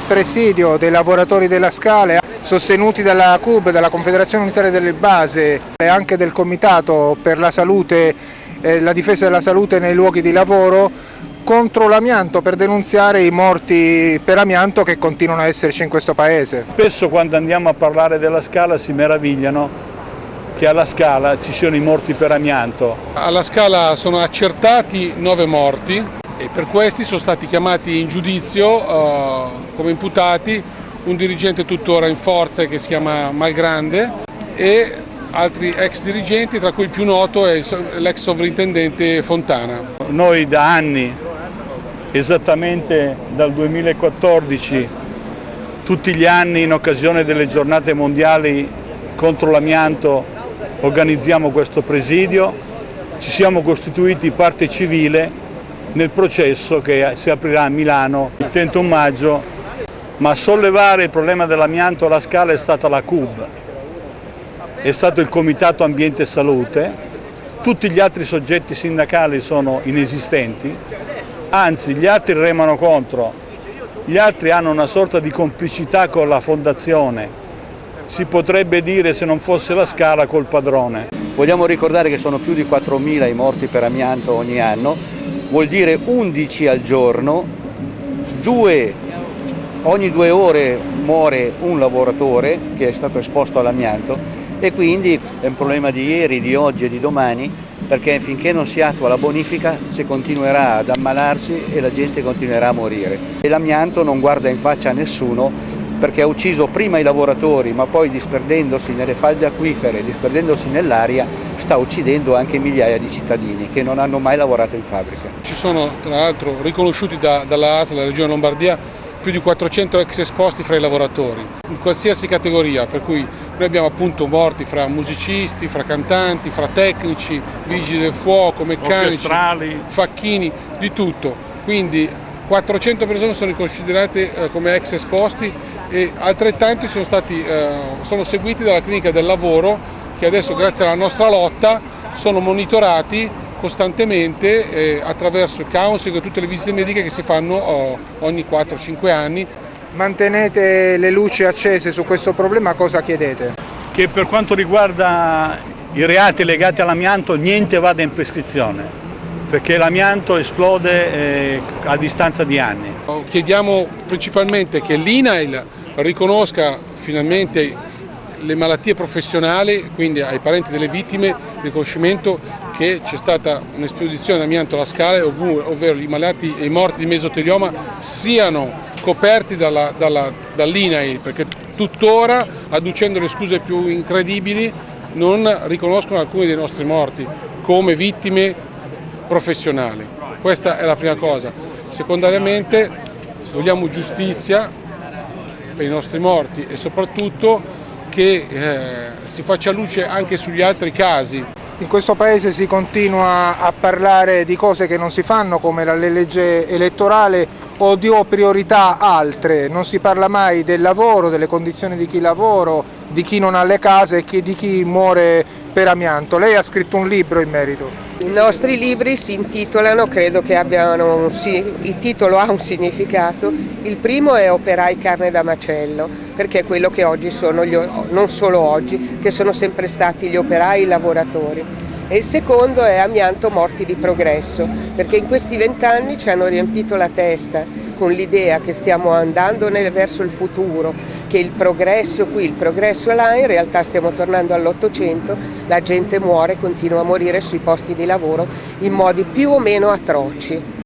presidio dei lavoratori della Scala sostenuti dalla CUB, dalla Confederazione Unitaria delle Base e anche del Comitato per la Salute e la difesa della salute nei luoghi di lavoro contro l'amianto per denunziare i morti per amianto che continuano a esserci in questo paese. Spesso quando andiamo a parlare della Scala si meravigliano che alla Scala ci siano i morti per amianto. Alla Scala sono accertati nove morti e per questi sono stati chiamati in giudizio uh, come imputati un dirigente tuttora in forza che si chiama Malgrande e altri ex dirigenti, tra cui il più noto è l'ex sovrintendente Fontana. Noi da anni, esattamente dal 2014, tutti gli anni in occasione delle giornate mondiali contro l'amianto organizziamo questo presidio, ci siamo costituiti parte civile nel processo che si aprirà a Milano il 31 maggio, ma sollevare il problema dell'amianto alla Scala è stata la CUB, è stato il Comitato Ambiente e Salute, tutti gli altri soggetti sindacali sono inesistenti, anzi gli altri remano contro, gli altri hanno una sorta di complicità con la fondazione. Si potrebbe dire se non fosse la Scala col padrone. Vogliamo ricordare che sono più di 4.000 i morti per amianto ogni anno, vuol dire 11 al giorno, due, ogni due ore muore un lavoratore che è stato esposto all'amianto e quindi è un problema di ieri, di oggi e di domani perché finché non si attua la bonifica si continuerà ad ammalarsi e la gente continuerà a morire. L'amianto non guarda in faccia a nessuno perché ha ucciso prima i lavoratori ma poi disperdendosi nelle falde acquifere, disperdendosi nell'aria, sta uccidendo anche migliaia di cittadini che non hanno mai lavorato in fabbrica. Ci sono tra l'altro riconosciuti da, dalla ASL, la Regione Lombardia, più di 400 ex esposti fra i lavoratori, in qualsiasi categoria, per cui noi abbiamo appunto morti fra musicisti, fra cantanti, fra tecnici, vigili del fuoco, meccanici, facchini, di tutto. Quindi 400 persone sono considerate eh, come ex esposti e altrettanti sono, stati, eh, sono seguiti dalla clinica del lavoro che adesso grazie alla nostra lotta sono monitorati costantemente eh, attraverso il counseling e tutte le visite mediche che si fanno oh, ogni 4-5 anni. Mantenete le luci accese su questo problema, cosa chiedete? Che per quanto riguarda i reati legati all'amianto niente vada in prescrizione perché l'amianto esplode eh, a distanza di anni. Chiediamo principalmente che l'INAIL riconosca finalmente le malattie professionali, quindi ai parenti delle vittime, il riconoscimento che c'è stata un'esposizione d'amianto alla scala, ovvero i malati e i morti di mesotelioma siano coperti dall'INAI, dall perché tuttora, adducendo le scuse più incredibili, non riconoscono alcuni dei nostri morti come vittime professionali. Questa è la prima cosa. Secondariamente vogliamo giustizia per i nostri morti e soprattutto che eh, si faccia luce anche sugli altri casi. In questo Paese si continua a parlare di cose che non si fanno come la legge elettorale o di priorità altre, non si parla mai del lavoro, delle condizioni di chi lavora, di chi non ha le case e di chi muore per amianto. Lei ha scritto un libro in merito. I nostri libri si intitolano, credo che abbiano, il titolo ha un significato, il primo è Operai carne da macello, perché è quello che oggi sono, gli, non solo oggi, che sono sempre stati gli operai, i lavoratori. E il secondo è Amianto morti di progresso, perché in questi vent'anni ci hanno riempito la testa con l'idea che stiamo andando verso il futuro, che il progresso qui, il progresso là, in realtà stiamo tornando all'Ottocento, la gente muore, continua a morire sui posti di lavoro in modi più o meno atroci.